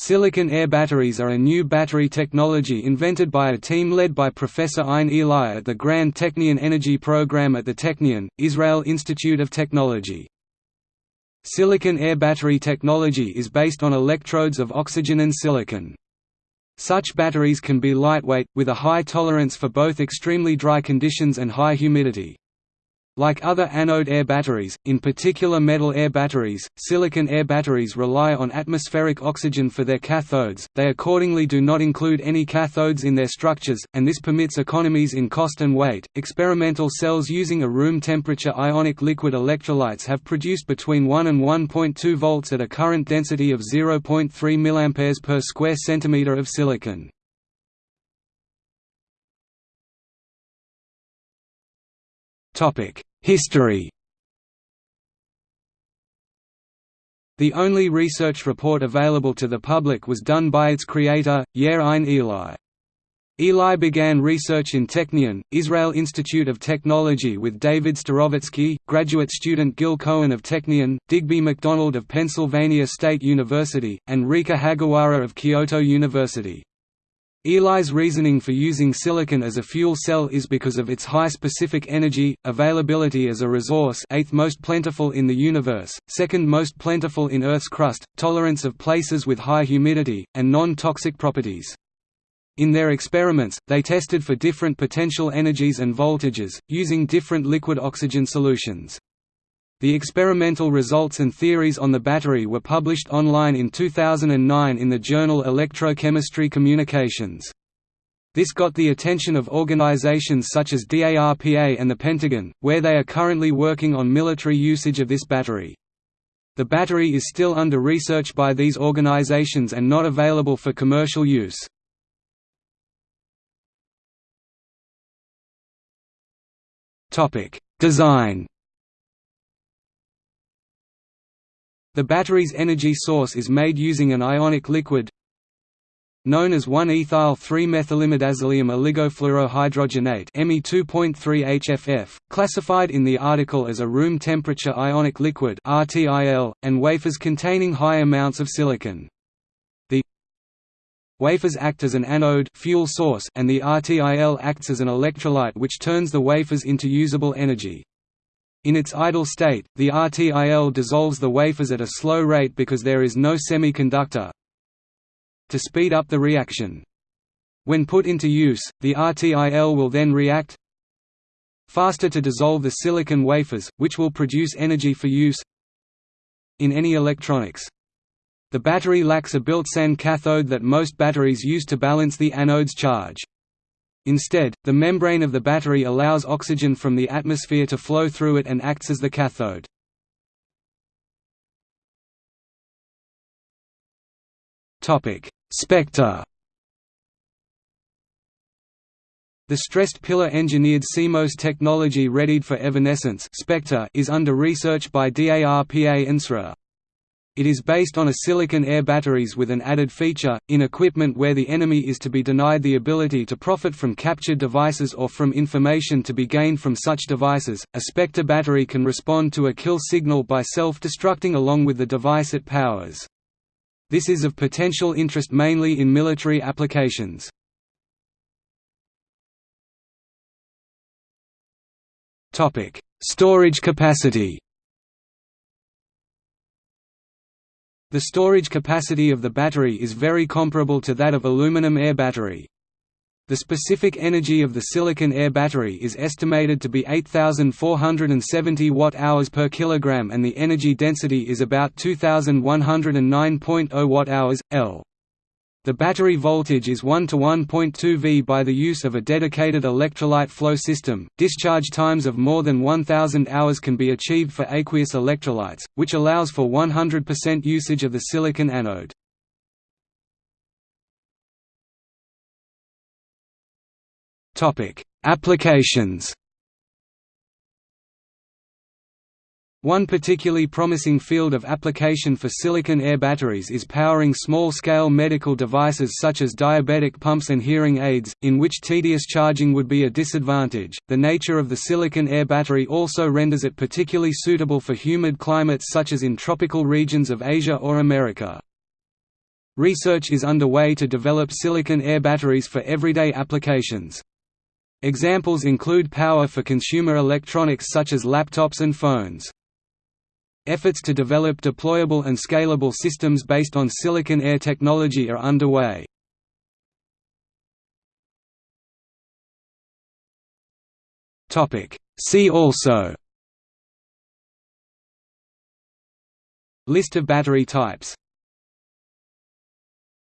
Silicon air batteries are a new battery technology invented by a team led by Professor Ein Eli at the Grand Technion Energy Program at the Technion, Israel Institute of Technology. Silicon air battery technology is based on electrodes of oxygen and silicon. Such batteries can be lightweight, with a high tolerance for both extremely dry conditions and high humidity. Like other anode air batteries, in particular metal air batteries, silicon air batteries rely on atmospheric oxygen for their cathodes, they accordingly do not include any cathodes in their structures, and this permits economies in cost and weight. Experimental cells using a room temperature ionic liquid electrolytes have produced between 1 and 1.2 volts at a current density of 0.3 mA per square centimeter of silicon. History The only research report available to the public was done by its creator, Yair Ein Eli. Eli began research in Technion, Israel Institute of Technology with David Starosvetsky, graduate student Gil Cohen of Technion, Digby MacDonald of Pennsylvania State University, and Rika Hagiwara of Kyoto University. Eli's reasoning for using silicon as a fuel cell is because of its high specific energy, availability as a resource eighth most plentiful in the universe, second most plentiful in Earth's crust, tolerance of places with high humidity, and non-toxic properties. In their experiments, they tested for different potential energies and voltages, using different liquid oxygen solutions. The experimental results and theories on the battery were published online in 2009 in the journal Electrochemistry Communications. This got the attention of organizations such as DARPA and the Pentagon, where they are currently working on military usage of this battery. The battery is still under research by these organizations and not available for commercial use. Design The battery's energy source is made using an ionic liquid known as 1-ethyl-3-methylimidazolium oligofluorohydrogenate Me2.3-HFF, classified in the article as a room temperature ionic liquid RTIL, and wafers containing high amounts of silicon. The wafers act as an anode fuel source and the RTIL acts as an electrolyte which turns the wafers into usable energy. In its idle state, the RTIL dissolves the wafers at a slow rate because there is no semiconductor to speed up the reaction. When put into use, the RTIL will then react faster to dissolve the silicon wafers, which will produce energy for use in any electronics. The battery lacks a built-in cathode that most batteries use to balance the anode's charge. Instead, the membrane of the battery allows oxygen from the atmosphere to flow through it and acts as the cathode. Spectre The stressed pillar engineered CMOS technology readied for evanescence is under research by DARPA NSRA. It is based on a silicon air batteries with an added feature, in equipment where the enemy is to be denied the ability to profit from captured devices or from information to be gained from such devices. A Spectre battery can respond to a kill signal by self-destructing along with the device it powers. This is of potential interest mainly in military applications. Storage capacity The storage capacity of the battery is very comparable to that of aluminum air battery. The specific energy of the silicon air battery is estimated to be 8470 watt-hours per kilogram and the energy density is about 2109.0 watt-hours L. The battery voltage is 1 to 1.2 V by the use of a dedicated electrolyte flow system. Discharge times of more than 1000 hours can be achieved for aqueous electrolytes, which allows for 100% usage of the silicon anode. Topic: Applications One particularly promising field of application for silicon air batteries is powering small-scale medical devices such as diabetic pumps and hearing aids, in which tedious charging would be a disadvantage. The nature of the silicon air battery also renders it particularly suitable for humid climates such as in tropical regions of Asia or America. Research is underway to develop silicon air batteries for everyday applications. Examples include power for consumer electronics such as laptops and phones. Efforts to develop deployable and scalable systems based on silicon air technology are underway. See also. List of battery types